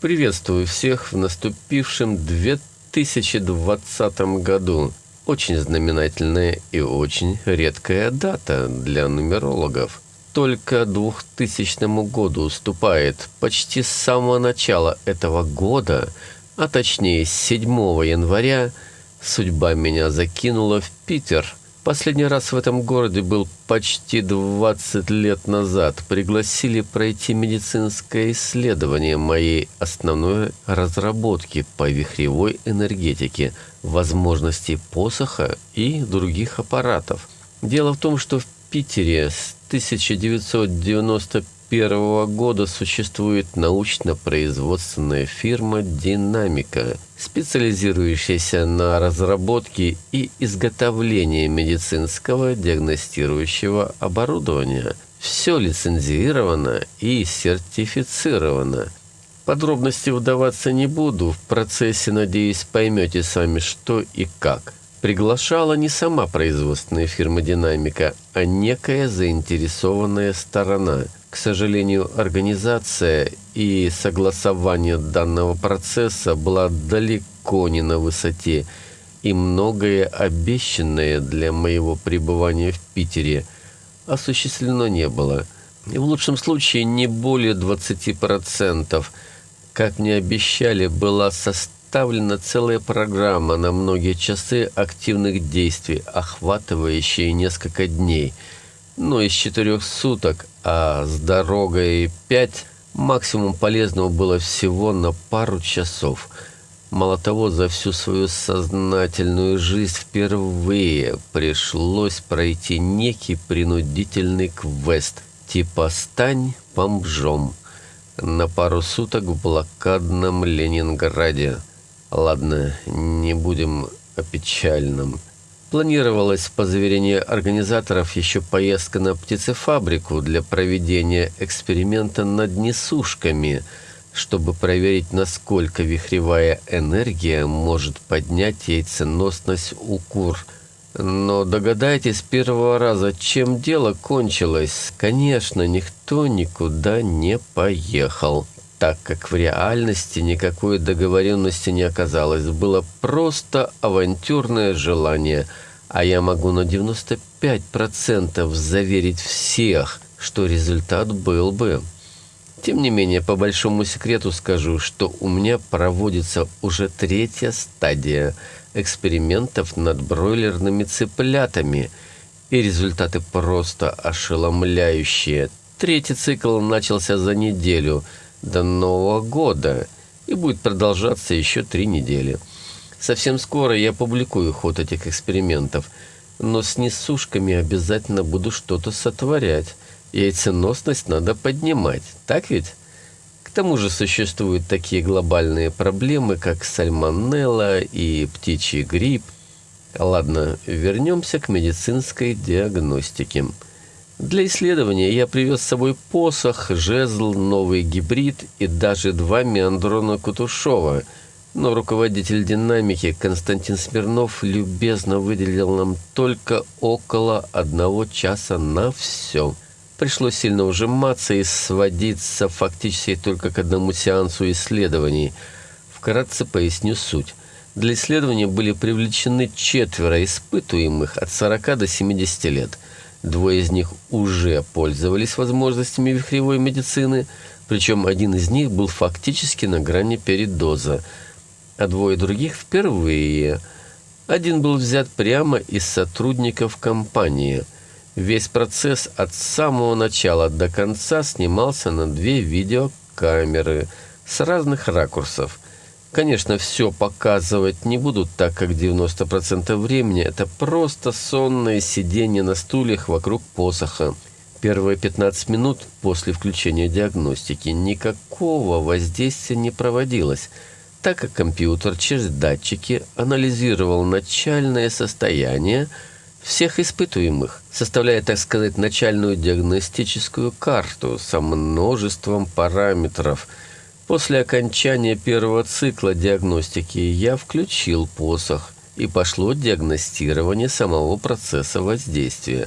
Приветствую всех в наступившем 2020 году. Очень знаменательная и очень редкая дата для нумерологов. Только 2000 году уступает почти с самого начала этого года, а точнее с 7 января, судьба меня закинула в Питер – Последний раз в этом городе был почти 20 лет назад. Пригласили пройти медицинское исследование моей основной разработки по вихревой энергетике, возможностей посоха и других аппаратов. Дело в том, что в Питере с 1995 1991 года существует научно-производственная фирма «Динамика», специализирующаяся на разработке и изготовлении медицинского диагностирующего оборудования. Все лицензировано и сертифицировано. Подробности вдаваться не буду, в процессе, надеюсь, поймете сами, что и как. Приглашала не сама производственная фирма «Динамика», а некая заинтересованная сторона – к сожалению, организация и согласование данного процесса была далеко не на высоте, и многое обещанное для моего пребывания в Питере осуществлено не было. В лучшем случае не более 20%. Как мне обещали, была составлена целая программа на многие часы активных действий, охватывающие несколько дней – но из четырех суток, а с дорогой пять, максимум полезного было всего на пару часов. Мало того, за всю свою сознательную жизнь впервые пришлось пройти некий принудительный квест типа «Стань бомжом» на пару суток в блокадном Ленинграде. Ладно, не будем о печальном. Планировалась, по заверению организаторов, еще поездка на птицефабрику для проведения эксперимента над несушками, чтобы проверить, насколько вихревая энергия может поднять яйценосность у кур. Но догадайтесь с первого раза, чем дело кончилось. Конечно, никто никуда не поехал так как в реальности никакой договоренности не оказалось. Было просто авантюрное желание, а я могу на 95% заверить всех, что результат был бы. Тем не менее, по большому секрету скажу, что у меня проводится уже третья стадия экспериментов над бройлерными цыплятами, и результаты просто ошеломляющие. Третий цикл начался за неделю – до Нового года и будет продолжаться еще три недели. Совсем скоро я публикую ход этих экспериментов, но с несушками обязательно буду что-то сотворять. Яйценосность надо поднимать, так ведь? К тому же существуют такие глобальные проблемы, как сальмонелла и птичий грипп. Ладно, вернемся к медицинской диагностике. Для исследования я привез с собой посох, жезл, новый гибрид и даже два меандрона Кутушова. Но руководитель динамики Константин Смирнов любезно выделил нам только около одного часа на все. Пришлось сильно ужиматься и сводиться фактически только к одному сеансу исследований. Вкратце поясню суть. Для исследования были привлечены четверо испытуемых от 40 до 70 лет – Двое из них уже пользовались возможностями вихревой медицины, причем один из них был фактически на грани передоза, а двое других впервые. Один был взят прямо из сотрудников компании. Весь процесс от самого начала до конца снимался на две видеокамеры с разных ракурсов – Конечно, все показывать не будут, так как 90% времени это просто сонное сидение на стульях вокруг посоха. Первые 15 минут после включения диагностики никакого воздействия не проводилось, так как компьютер через датчики анализировал начальное состояние всех испытуемых, составляя, так сказать, начальную диагностическую карту со множеством параметров – После окончания первого цикла диагностики я включил посох, и пошло диагностирование самого процесса воздействия,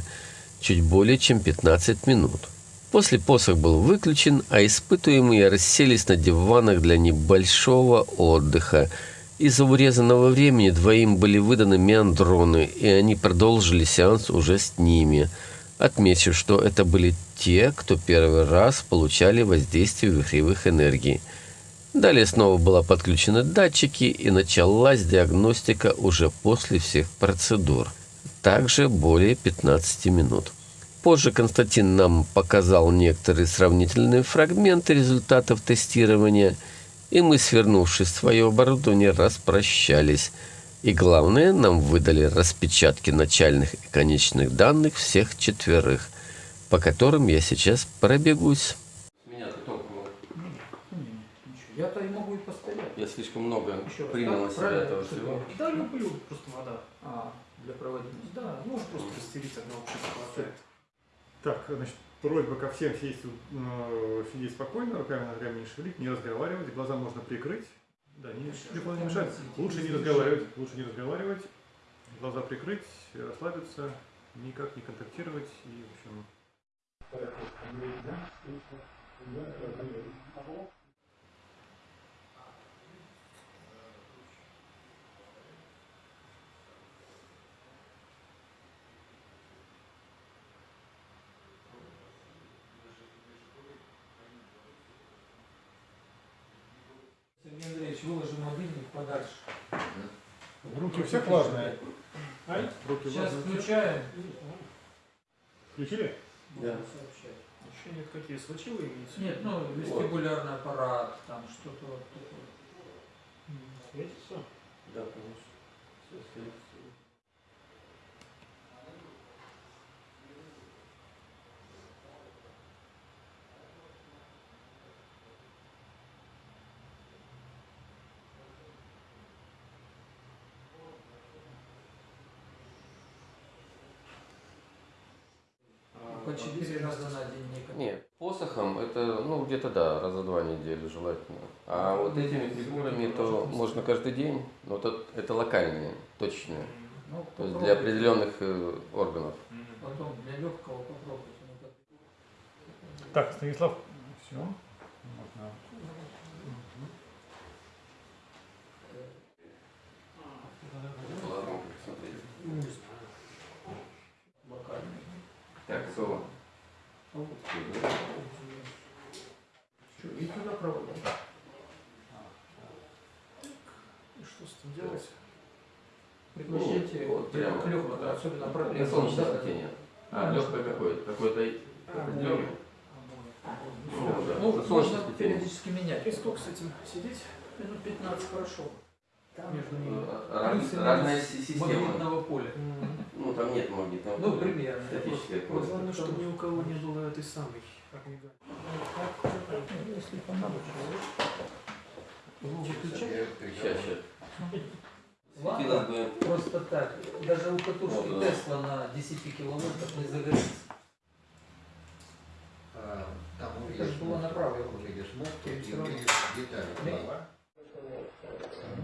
чуть более чем 15 минут. После посох был выключен, а испытуемые расселись на диванах для небольшого отдыха. Из-за урезанного времени двоим были выданы меандроны, и они продолжили сеанс уже с ними. Отмечу, что это были те, кто первый раз получали воздействие вихревых энергий. Далее снова была подключены датчики и началась диагностика уже после всех процедур. Также более 15 минут. Позже Константин нам показал некоторые сравнительные фрагменты результатов тестирования, и мы, свернувшись в свое оборудование, распрощались. И главное, нам выдали распечатки начальных и конечных данных всех четверых, по которым я сейчас пробегусь. Меня только Я-то и могу и постоять. я слишком много Еще раз, принял да? на себя этого всего. Да, люблю просто вода. А, для проводимости. Да, можно просто растереть часа хватает. Так, значит, просьба ко всем сесть, э, сидеть спокойно, руками ногами не шевелить, не разговаривать, глаза можно прикрыть. Да, не, телефон не мешает. Лучше не разговаривать, лучше не разговаривать, глаза прикрыть, расслабиться, никак не контактировать и, в общем... Руки у всех влажные. Ай, Руки Сейчас влажные. включаем. Включили? Да. Сообщать. еще нет какие свечи вы имеете? Нет, ну, вестибулярный аппарат, там что-то вот такое. Светится? Да, конечно. Всё светится. По четыре раза на день никак. Нет, посохом это, ну, где-то да, раза два в неделю желательно. А вот этими фигурами, то можно каждый день, но это, это локальные, точные. Ну, То есть для определенных э, органов. Потом для легкого попробуйте. ну, Так, Станислав, все. Можно. А вот. Что, и туда проводим? И что с этим делать? Пригласите Ну, вот прямо. к легкому, особенно Это проблемы. солнечное Да. светение. А, легкое какое? Какое-то определенное? Ну, да. Ну, солнечное можно периодически менять. И сколько с этим сидеть? Минут 15 хорошо. Между ними. Э, раз- Плюс и Разная система. Магнитного поля. Ну, там нет магнитного Ну, поля. примерно. Статическое Вот поле. Главное, чтобы ни у кого не было этой самой огнега. Если понадобится. Сейчас, сейчас. Ладно. Просто так. Даже у катушки Вот, да. Тесла на 10 киловаттах не загорится. А, Там Это же было направо. увидишь, увидишь равно. увидишь детали.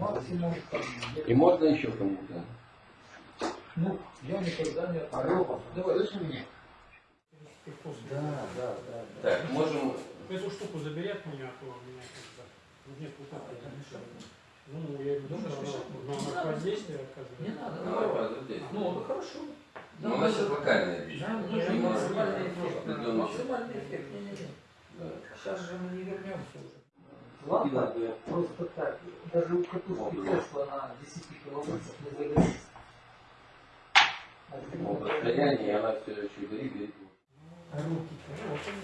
Да. Максимум. И можно еще кому-то? Ну, я никогда не Алло, Давай. слышишь меня? Да, да, да. Так, можем... Эту штуку забери от меня, а то у меня как-то нет вот А, это мешает. Ну, я думаю, Думаешь, что она, Не воздействие оказывает. Не надо, Ну, давай. давай, вот здесь. Ну, ну хорошо. Ну, у нас сейчас локальная вещь. Нам Ну, нужен максимальный не эффект. Максимальный эффект. Не-не-не. Да. Сейчас же мы не вернемся уже. Бы... просто так. Даже у катушки Тесла на 10 киловаттах не загорится. Расстояние, и она все еще горит, горит. А руки-то вот они.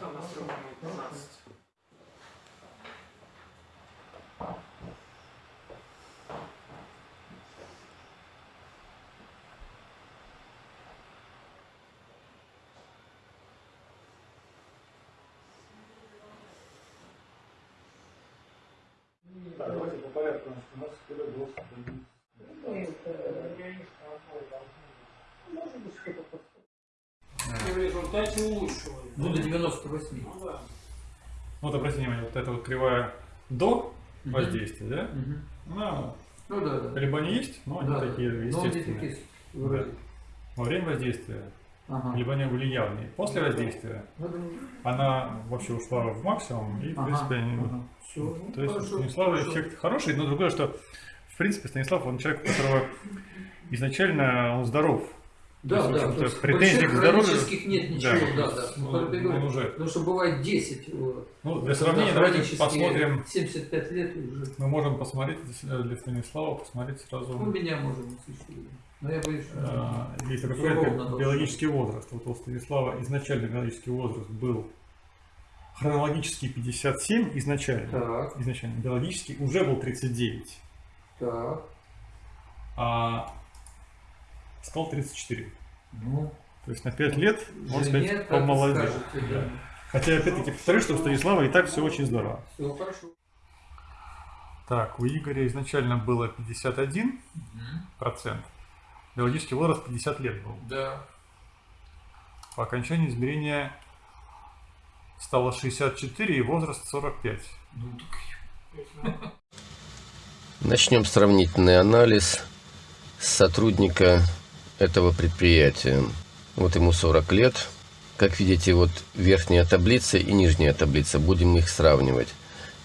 Там настроено 15. Давайте по порядку. У нас когда был Может быть, что-то И в результате улучшивали. Ну, до 98. Ну да. Вот обратите внимание, вот эта вот кривая до воздействия, да? Мгм. Ну, Ну да, да. либо они есть, но они Да, да. такие Но они естественные. такие вроде. Во время воздействия, Ага. либо они были явные. После воздействия Ну, да. она вообще ушла в максимум, и, в Ага, принципе, они... ага. Всё, ну, То есть у хорошо, Станислава хорошо. эффект хороший, но другое, что, в принципе, Станислав, он человек, у которого изначально он здоров. Да, есть, да, то есть претензий к здоровью- нет ничего, да, да. он- Ну, я он говорю, уже- Потому что бывает 10. вот. Ну, для сравнения, давайте посмотрим, 75 лет уже. мы можем посмотреть для Станислава, посмотреть Ну, сразу, меня можно услышать. Но я боюсь, что... если Ровно какой-то должно. биологический возраст. Вот у Станислава изначально биологический возраст был хронологический 57 изначально. Так, Изначально биологический уже был 39, так. а сказал 34. Ну, То есть на 5 лет, можно сказать, помолодел. да. Хотя, опять-таки, повторю, что у Станислава и так все очень здорово. Все хорошо. Так, у Игоря изначально было 51 процент. Биологический возраст 50 лет был. Да. По окончании измерения стало 64 и возраст 45. Ну, так Начнем сравнительный анализ сотрудника этого предприятия. Вот ему 40 лет. Как видите, вот верхняя таблица и нижняя таблица. Будем их сравнивать.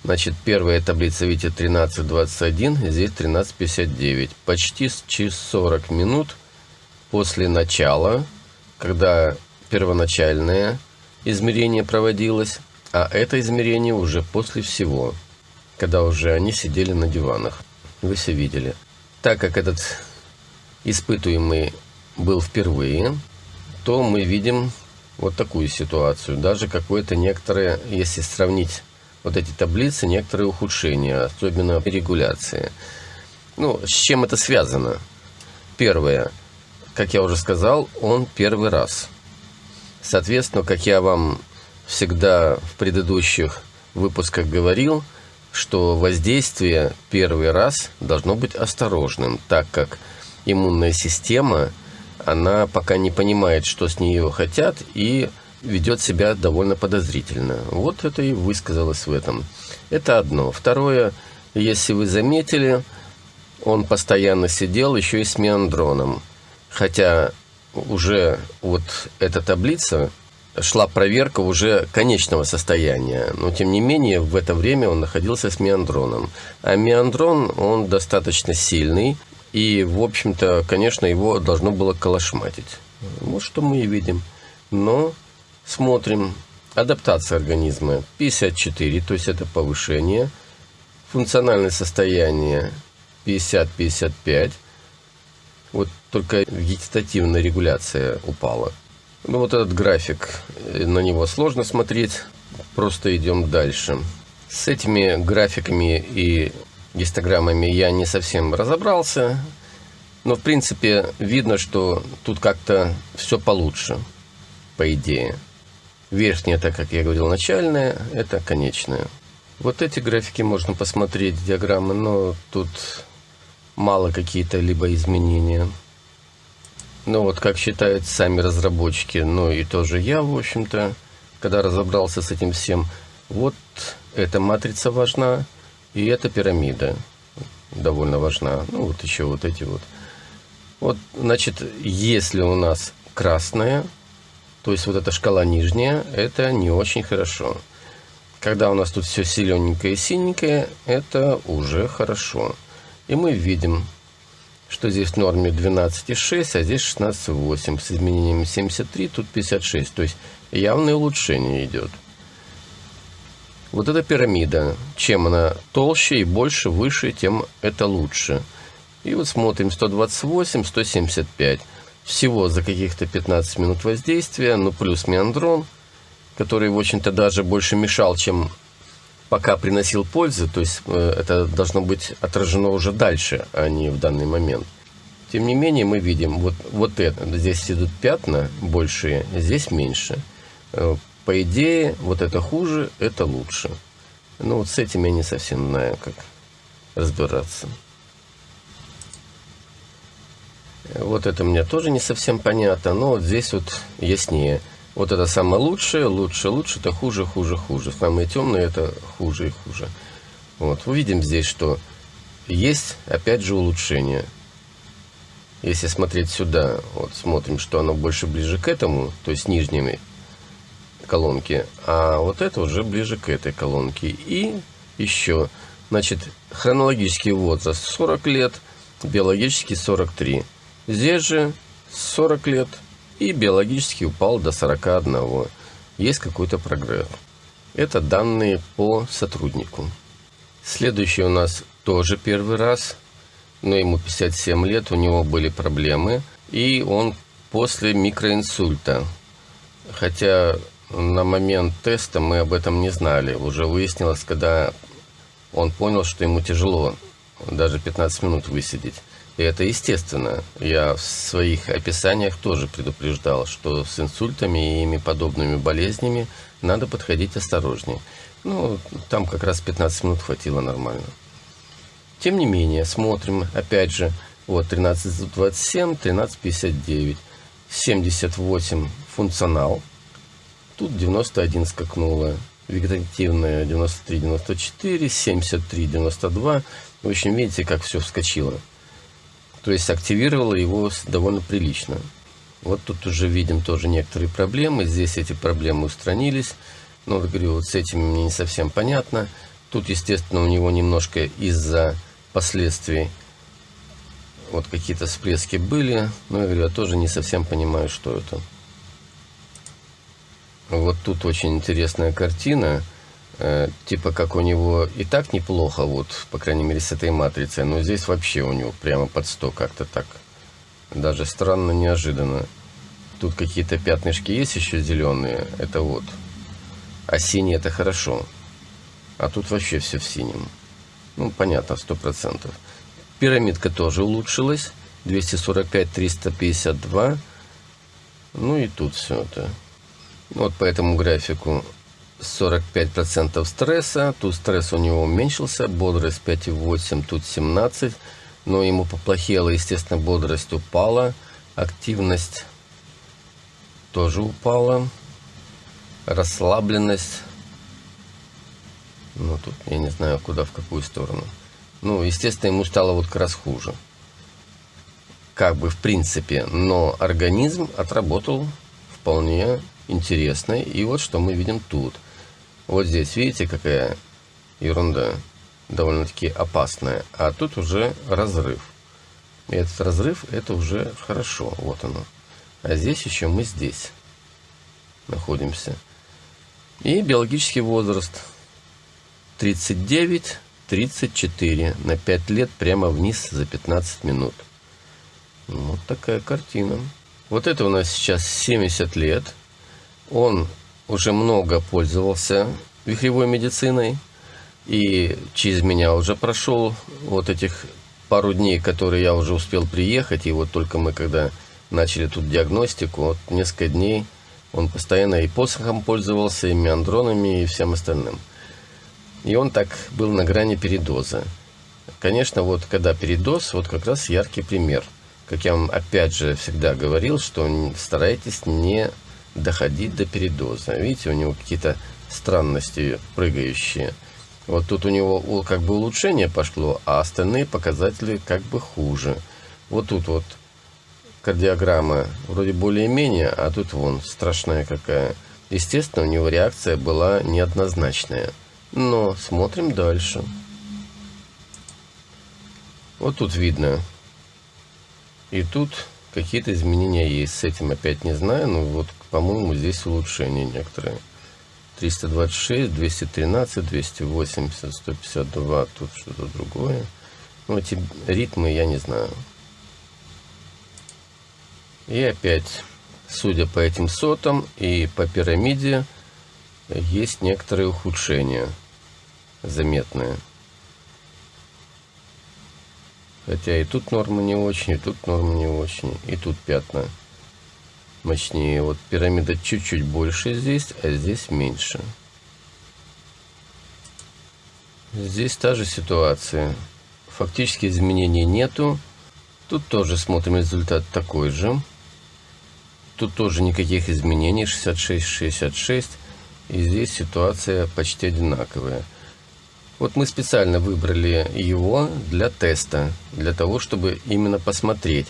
Значит, первая таблица, видите, 13.21, здесь 13.59. Почти через 40 минут после начала, когда первоначальное измерение проводилось, а это измерение уже после всего когда уже они сидели на диванах. Вы все видели. Так как этот испытуемый был впервые, то мы видим вот такую ситуацию. Даже какое-то некоторое, если сравнить вот эти таблицы, некоторые ухудшения, особенно регуляции. Ну, с чем это связано? Первое, как я уже сказал, он первый раз. Соответственно, как я вам всегда в предыдущих выпусках говорил, что воздействие первый раз должно быть осторожным, так как иммунная система, она пока не понимает, что с нее хотят, и ведет себя довольно подозрительно. Вот это и высказалось в этом. Это одно. Второе, если вы заметили, он постоянно сидел еще и с миандроном. Хотя уже вот эта таблица шла проверка уже конечного состояния. Но, тем не менее, в это время он находился с миандроном. А миандрон, он достаточно сильный. И, в общем-то, конечно, его должно было колошматить. Вот что мы и видим. Но смотрим. Адаптация организма 54, то есть это повышение. Функциональное состояние 50-55. Вот только вегетативная регуляция упала. Ну вот этот график, э, на него сложно смотреть, просто идем дальше. С этими графиками и гистограммами я не совсем разобрался, но в принципе видно, что тут как-то все получше, по идее. Верхняя, так как я говорил, начальная, это конечная. Вот эти графики можно посмотреть, диаграммы, но тут мало какие-то либо изменения. Ну вот, как считают сами разработчики, ну и тоже я, в общем-то, когда разобрался с этим всем, вот эта матрица важна, и эта пирамида довольно важна. Ну вот еще вот эти вот. Вот, значит, если у нас красная, то есть вот эта шкала нижняя, это не очень хорошо. Когда у нас тут все зелененькое и синенькое, это уже хорошо. И мы видим, что здесь в норме 12,6, а здесь 16,8. С изменением 73, тут 56. То есть явное улучшение идет. Вот эта пирамида, чем она толще и больше, выше, тем это лучше. И вот смотрим 128, 175. Всего за каких-то 15 минут воздействия, ну плюс миандрон, который, в общем-то, даже больше мешал, чем пока приносил пользу, то есть э, это должно быть отражено уже дальше, а не в данный момент. Тем не менее, мы видим, вот, вот это, здесь идут пятна большие, здесь меньше. Э, По идее, вот это хуже, это лучше. Ну вот с этим я не совсем знаю, как разбираться. Э, Вот это мне тоже не совсем понятно, но вот здесь вот яснее. Вот это самое лучшее, лучше, лучше, это хуже, хуже, хуже. Самое темное это хуже и хуже. Вот, увидим здесь, что есть, опять же, улучшение. Если смотреть сюда, вот смотрим, что оно больше ближе к этому, то есть нижними колонки, а вот это уже ближе к этой колонке. И еще, значит, хронологический возраст 40 лет, биологический 43. Здесь же 40 лет и биологически упал до 41. Есть какой-то прогресс. Это данные по сотруднику. Следующий у нас тоже первый раз, но ему 57 лет, у него были проблемы, и он после микроинсульта. Хотя на момент теста мы об этом не знали. Уже выяснилось, когда он понял, что ему тяжело даже 15 минут высидеть. И это естественно. Я в своих описаниях тоже предупреждал, что с инсультами и ими подобными болезнями надо подходить осторожнее. Ну, там как раз 15 минут хватило нормально. Тем не менее, смотрим, опять же, вот 1327, 1359, 78 функционал. Тут 91 скакнуло, вегетативная 93, 94, 73, 92. В общем, видите, как все вскочило. То есть активировало его довольно прилично. Вот тут уже видим тоже некоторые проблемы. Здесь эти проблемы устранились. Но, вот говорю, вот с этим мне не совсем понятно. Тут, естественно, у него немножко из-за последствий вот какие-то всплески были. Но, я говорю, я тоже не совсем понимаю, что это. Вот тут очень интересная картина. Э, типа как у него и так неплохо, вот, по крайней мере, с этой матрицей. Но здесь вообще у него прямо под 100 как-то так. Даже странно, неожиданно. Тут какие-то пятнышки есть еще зеленые. Это вот. А синий это хорошо. А тут вообще все в синем. Ну, понятно, сто процентов. Пирамидка тоже улучшилась. 245, 352. Ну и тут все это. Вот по этому графику 45% стресса. Тут стресс у него уменьшился. Бодрость 5,8, тут 17 но ему поплохело, естественно, бодрость упала, активность тоже упала, расслабленность, ну тут я не знаю, куда, в какую сторону. Ну, естественно, ему стало вот как раз хуже. Как бы в принципе, но организм отработал вполне интересно. И вот что мы видим тут. Вот здесь, видите, какая ерунда довольно-таки опасная, а тут уже разрыв. И этот разрыв, это уже хорошо, вот оно. А здесь еще мы здесь находимся. И биологический возраст 39, 34 на 5 лет прямо вниз за 15 минут. Вот такая картина. Вот это у нас сейчас 70 лет. Он уже много пользовался вихревой медициной. И через меня уже прошел вот этих пару дней, которые я уже успел приехать. И вот только мы когда начали тут диагностику, вот несколько дней он постоянно и посохом пользовался, и меандронами, и всем остальным. И он так был на грани передоза. Конечно, вот когда передоз, вот как раз яркий пример. Как я вам опять же всегда говорил, что старайтесь не доходить до передоза. Видите, у него какие-то странности прыгающие. Вот тут у него как бы улучшение пошло, а остальные показатели как бы хуже. Вот тут вот кардиограмма вроде более-менее, а тут вон страшная какая. Естественно, у него реакция была неоднозначная. Но смотрим дальше. Вот тут видно. И тут какие-то изменения есть. С этим опять не знаю, но вот, по-моему, здесь улучшения некоторые. 326, 213, 280, 152, тут что-то другое. Ну, эти ритмы я не знаю. И опять, судя по этим сотам и по пирамиде, есть некоторые ухудшения заметные. Хотя и тут норма не очень, и тут норма не очень, и тут пятна мощнее. Вот пирамида чуть-чуть больше здесь, а здесь меньше. Здесь та же ситуация. Фактически изменений нету. Тут тоже смотрим результат такой же. Тут тоже никаких изменений. 66, 66. И здесь ситуация почти одинаковая. Вот мы специально выбрали его для теста, для того, чтобы именно посмотреть.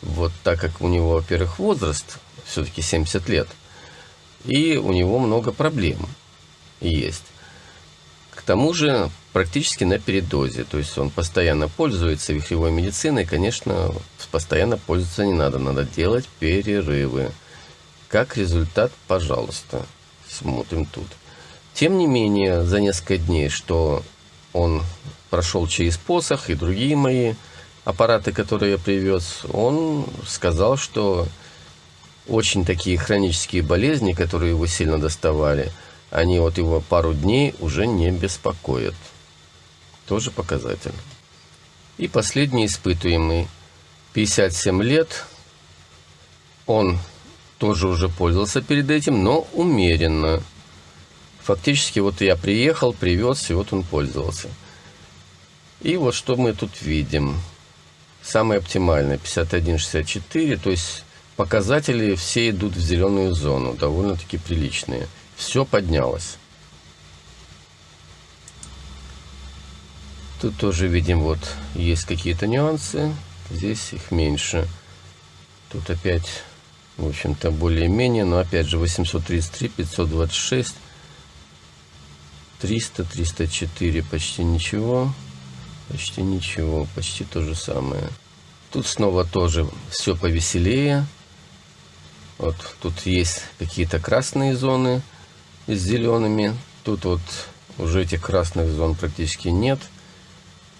Вот так как у него, во-первых, возраст, все-таки 70 лет, и у него много проблем есть. К тому же практически на передозе, то есть он постоянно пользуется вихревой медициной, конечно, постоянно пользоваться не надо, надо делать перерывы. Как результат, пожалуйста, смотрим тут. Тем не менее, за несколько дней, что он прошел через посох и другие мои аппараты, которые я привез, он сказал, что очень такие хронические болезни, которые его сильно доставали, они вот его пару дней уже не беспокоят. Тоже показатель. И последний испытуемый. 57 лет. Он тоже уже пользовался перед этим, но умеренно. Фактически вот я приехал, привез, и вот он пользовался. И вот что мы тут видим. Самое оптимальное 51-64, то есть показатели все идут в зеленую зону, довольно-таки приличные. Все поднялось. Тут тоже видим, вот есть какие-то нюансы. Здесь их меньше. Тут опять, в общем-то, более-менее, но опять же 833, 526, 300, 304, почти ничего. Почти ничего, почти то же самое. Тут снова тоже все повеселее. Вот тут есть какие-то красные зоны с зелеными. Тут вот уже этих красных зон практически нет.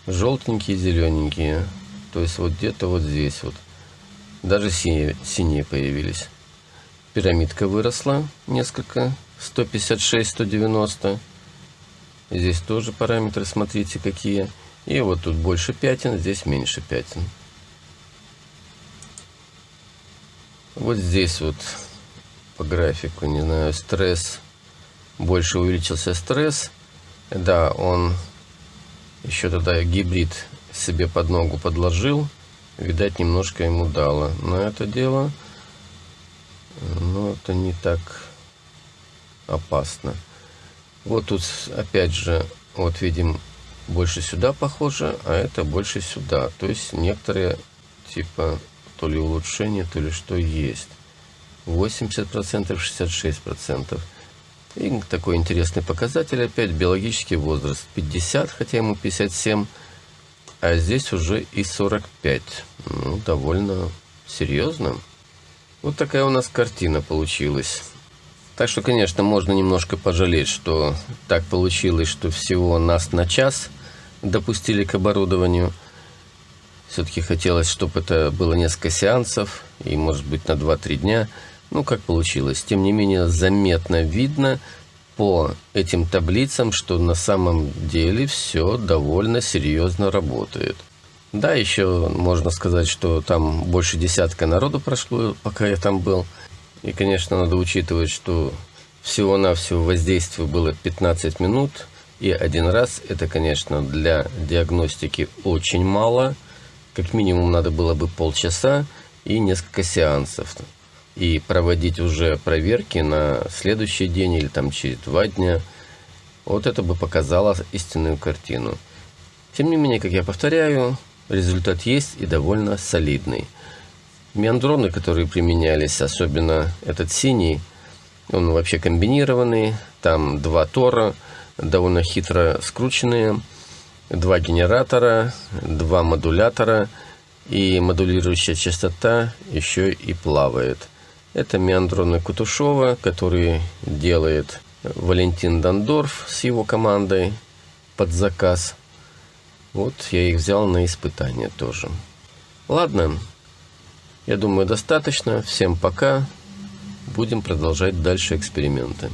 Желтенькие, зелененькие. То есть вот где-то вот здесь вот. Даже синие, синие появились. Пирамидка выросла несколько. 156, 190. Здесь тоже параметры, смотрите, какие. И вот тут больше пятен, здесь меньше пятен. Вот здесь вот по графику, не знаю, стресс. Больше увеличился стресс. Да, он еще тогда гибрид себе под ногу подложил. Видать, немножко ему дало на это дело. Но это не так опасно. Вот тут опять же, вот видим больше сюда похоже, а это больше сюда. То есть некоторые типа то ли улучшение, то ли что есть. 80%, 66%. И такой интересный показатель опять, биологический возраст 50, хотя ему 57, а здесь уже и 45. Ну, довольно серьезно. Вот такая у нас картина получилась. Так что, конечно, можно немножко пожалеть, что так получилось, что всего нас на час допустили к оборудованию. Все-таки хотелось, чтобы это было несколько сеансов, и, может быть, на 2-3 дня. Ну, как получилось. Тем не менее, заметно видно по этим таблицам, что на самом деле все довольно серьезно работает. Да, еще можно сказать, что там больше десятка народу прошло, пока я там был. И, конечно, надо учитывать, что всего-навсего воздействие было 15 минут. И один раз это, конечно, для диагностики очень мало. Как минимум надо было бы полчаса и несколько сеансов. И проводить уже проверки на следующий день или там через два дня. Вот это бы показало истинную картину. Тем не менее, как я повторяю, результат есть и довольно солидный. Меандроны, которые применялись, особенно этот синий, он вообще комбинированный. Там два тора, довольно хитро скрученные, два генератора, два модулятора и модулирующая частота еще и плавает. Это меандроны Кутушова, который делает Валентин Дандорф с его командой под заказ. Вот я их взял на испытание тоже. Ладно, я думаю, достаточно. Всем пока. Будем продолжать дальше эксперименты.